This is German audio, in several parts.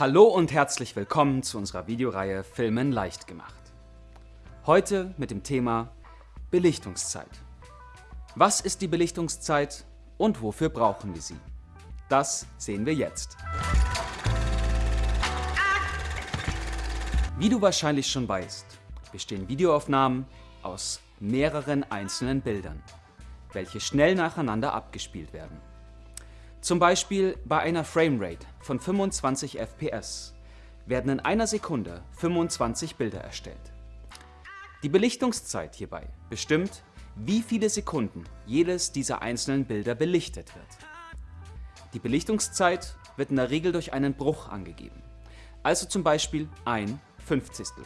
Hallo und herzlich willkommen zu unserer Videoreihe Filmen leicht gemacht. Heute mit dem Thema Belichtungszeit. Was ist die Belichtungszeit und wofür brauchen wir sie? Das sehen wir jetzt. Wie du wahrscheinlich schon weißt, bestehen Videoaufnahmen aus mehreren einzelnen Bildern, welche schnell nacheinander abgespielt werden. Zum Beispiel bei einer Framerate von 25 fps werden in einer Sekunde 25 Bilder erstellt. Die Belichtungszeit hierbei bestimmt, wie viele Sekunden jedes dieser einzelnen Bilder belichtet wird. Die Belichtungszeit wird in der Regel durch einen Bruch angegeben, also zum Beispiel ein Fünfzigstel.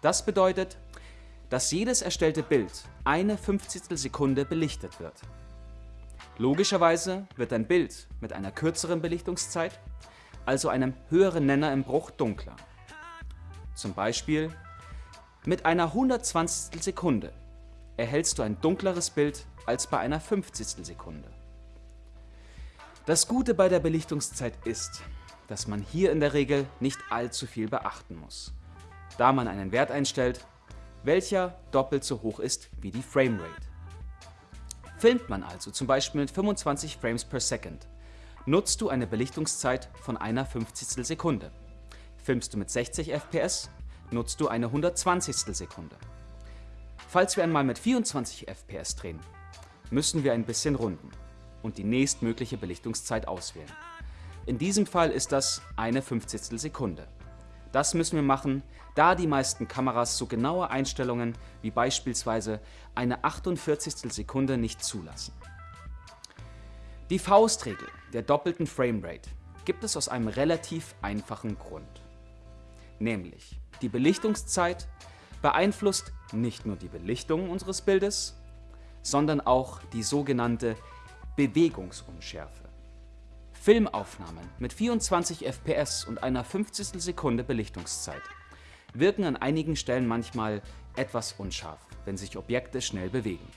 Das bedeutet, dass jedes erstellte Bild eine Fünfzigstel Sekunde belichtet wird. Logischerweise wird ein Bild mit einer kürzeren Belichtungszeit, also einem höheren Nenner im Bruch, dunkler. Zum Beispiel mit einer 120 Sekunde erhältst du ein dunkleres Bild als bei einer 50 Sekunde. Das Gute bei der Belichtungszeit ist, dass man hier in der Regel nicht allzu viel beachten muss, da man einen Wert einstellt, welcher doppelt so hoch ist wie die Framerate. Filmt man also zum Beispiel mit 25 Frames per Second, nutzt du eine Belichtungszeit von einer 50 Sekunde. Filmst du mit 60 fps, nutzt du eine 120 Sekunde. Falls wir einmal mit 24 fps drehen, müssen wir ein bisschen runden und die nächstmögliche Belichtungszeit auswählen. In diesem Fall ist das eine 50 Sekunde. Das müssen wir machen, da die meisten Kameras so genaue Einstellungen wie beispielsweise eine 48. Sekunde nicht zulassen. Die Faustregel der doppelten Framerate gibt es aus einem relativ einfachen Grund. Nämlich, die Belichtungszeit beeinflusst nicht nur die Belichtung unseres Bildes, sondern auch die sogenannte Bewegungsunschärfe. Filmaufnahmen mit 24 fps und einer 50 Sekunde Belichtungszeit wirken an einigen Stellen manchmal etwas unscharf, wenn sich Objekte schnell bewegen.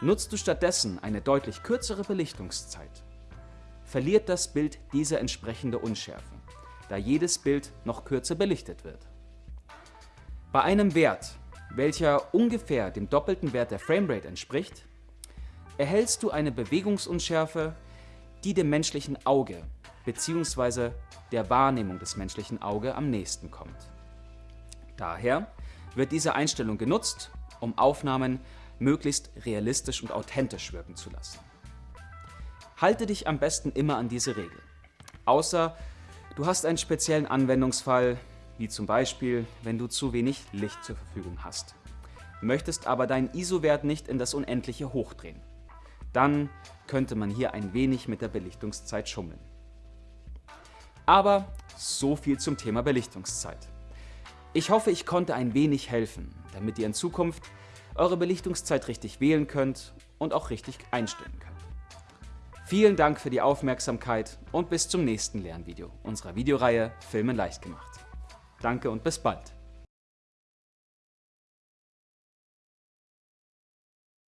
Nutzt du stattdessen eine deutlich kürzere Belichtungszeit, verliert das Bild diese entsprechende Unschärfe, da jedes Bild noch kürzer belichtet wird. Bei einem Wert, welcher ungefähr dem doppelten Wert der Framerate entspricht, erhältst du eine Bewegungsunschärfe die dem menschlichen Auge bzw. der Wahrnehmung des menschlichen Auge am nächsten kommt. Daher wird diese Einstellung genutzt, um Aufnahmen möglichst realistisch und authentisch wirken zu lassen. Halte dich am besten immer an diese Regel, außer du hast einen speziellen Anwendungsfall, wie zum Beispiel, wenn du zu wenig Licht zur Verfügung hast, möchtest aber deinen ISO-Wert nicht in das Unendliche hochdrehen dann könnte man hier ein wenig mit der Belichtungszeit schummeln. Aber so viel zum Thema Belichtungszeit. Ich hoffe, ich konnte ein wenig helfen, damit ihr in Zukunft eure Belichtungszeit richtig wählen könnt und auch richtig einstellen könnt. Vielen Dank für die Aufmerksamkeit und bis zum nächsten Lernvideo unserer Videoreihe Filmen leicht gemacht. Danke und bis bald.